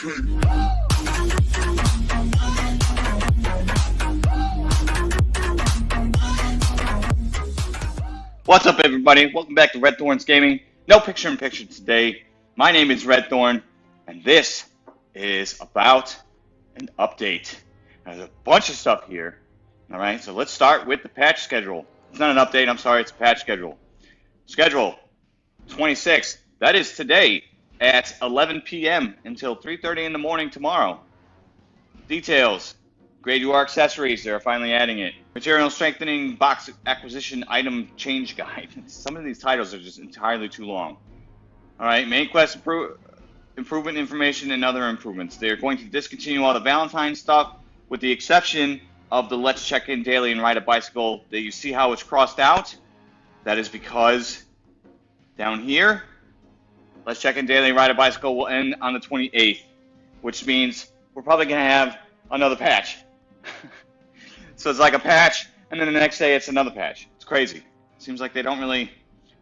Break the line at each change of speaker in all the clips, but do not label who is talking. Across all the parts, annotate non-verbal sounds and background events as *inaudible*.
What's up, everybody? Welcome back to Red Thorns Gaming. No picture in picture today. My name is Red Thorn, and this is about an update. There's a bunch of stuff here. All right, so let's start with the patch schedule. It's not an update, I'm sorry, it's a patch schedule. Schedule 26. That is today at 11 p.m. until 3.30 in the morning tomorrow. Details. Grade UR accessories, they're finally adding it. Material strengthening box acquisition item change guide. *laughs* Some of these titles are just entirely too long. All right, main quest improvement information and other improvements. They're going to discontinue all the Valentine stuff with the exception of the let's check in daily and ride a bicycle that you see how it's crossed out. That is because down here, let's check in daily ride a bicycle will end on the 28th, which means we're probably going to have another patch. *laughs* so it's like a patch, and then the next day it's another patch. It's crazy. Seems like they don't really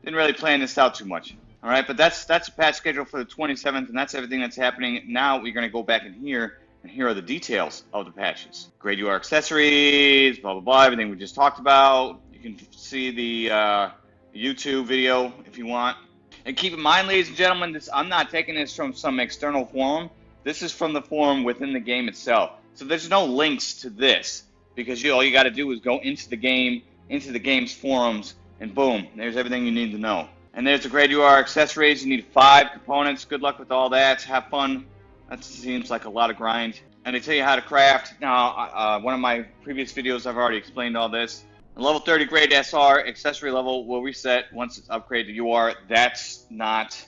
didn't really plan this out too much. All right, but that's that's a patch schedule for the 27th, and that's everything that's happening. Now we're gonna go back in here, and here are the details of the patches. Grade UR accessories, blah blah blah, everything we just talked about. You can see the uh, YouTube video if you want. And keep in mind, ladies and gentlemen, this I'm not taking this from some external forum. This is from the forum within the game itself. So there's no links to this because you all you got to do is go into the game, into the game's forums, and boom, there's everything you need to know. And there's the grade UR accessories. You need five components. Good luck with all that. Have fun. That seems like a lot of grind. And they tell you how to craft. Now, uh, one of my previous videos, I've already explained all this. The level 30 grade SR accessory level will reset once it's upgraded to UR. That's not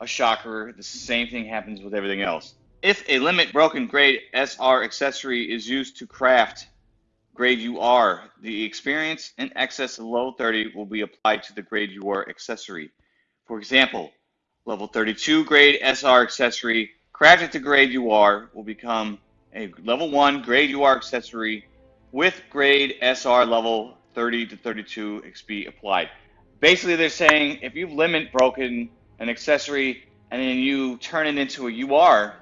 a shocker. The same thing happens with everything else. If a limit broken grade SR accessory is used to craft grade UR, the experience in excess of level 30 will be applied to the grade UR accessory. For example, level 32 grade SR accessory crafted to grade UR will become a level 1 grade UR accessory with grade SR level 30 to 32 XP applied. Basically, they're saying if you've limit broken an accessory and then you turn it into a UR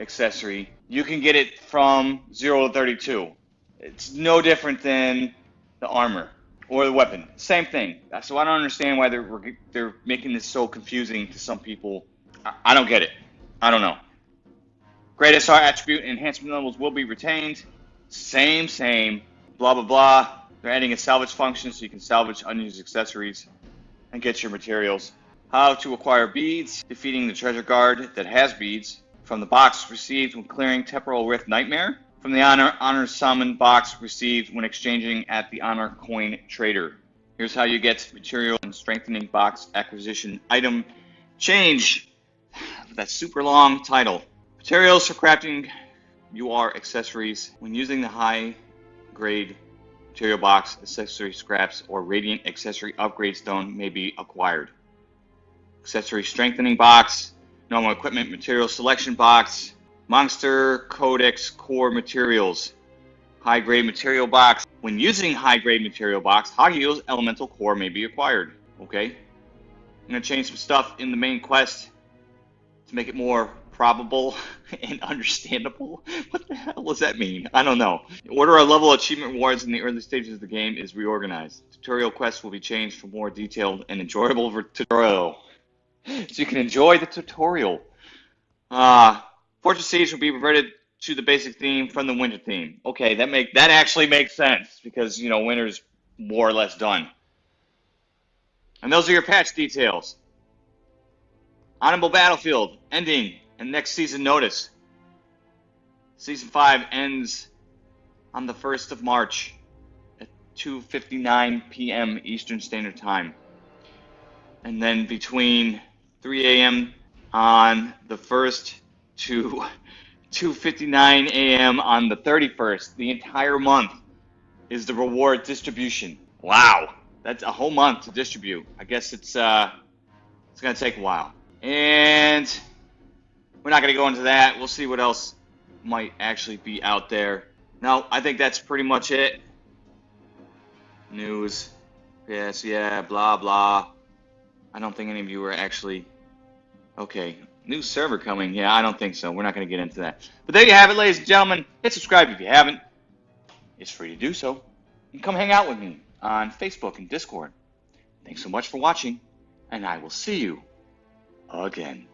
accessory, you can get it from 0 to 32. It's no different than the armor or the weapon. Same thing. So I don't understand why they're they're making this so confusing to some people. I, I don't get it. I don't know. Grade SR attribute enhancement levels will be retained. Same, same. Blah blah blah. They're adding a salvage function so you can salvage unused accessories and get your materials. How to acquire beads. Defeating the treasure guard that has beads from the box received when clearing Temporal Rift Nightmare, from the Honor, honor Summon box received when exchanging at the Honor Coin Trader. Here's how you get material and strengthening box acquisition item change. That super long title. Materials for crafting UR accessories. When using the high grade material box, accessory scraps, or radiant accessory upgrade stone may be acquired. Accessory strengthening box normal equipment material selection box, Monster Codex core materials, high grade material box. When using high grade material box, high yield elemental core may be acquired. Okay, I'm gonna change some stuff in the main quest to make it more probable *laughs* and understandable. What the hell does that mean? I don't know. Order of level achievement rewards in the early stages of the game is reorganized. Tutorial quests will be changed for more detailed and enjoyable tutorial so you can enjoy the tutorial. Uh, Fortress Siege will be reverted to the basic theme from the winter theme. Okay, that make that actually makes sense because you know winter's more or less done. And those are your patch details. Honorable Battlefield ending and next season notice. Season 5 ends on the 1st of March at 2:59 p.m. Eastern Standard Time. And then between 3 a.m. on the 1st to *laughs* 2.59 a.m. on the 31st. The entire month is the reward distribution. Wow. That's a whole month to distribute. I guess it's uh, it's gonna take a while. And we're not gonna go into that. We'll see what else might actually be out there. No, I think that's pretty much it. News. Yes, yeah, blah, blah. I don't think any of you are actually Okay, new server coming. Yeah, I don't think so. We're not going to get into that. But there you have it, ladies and gentlemen. Hit subscribe if you haven't. It's free to do so. And come hang out with me on Facebook and Discord. Thanks so much for watching, and I will see you again.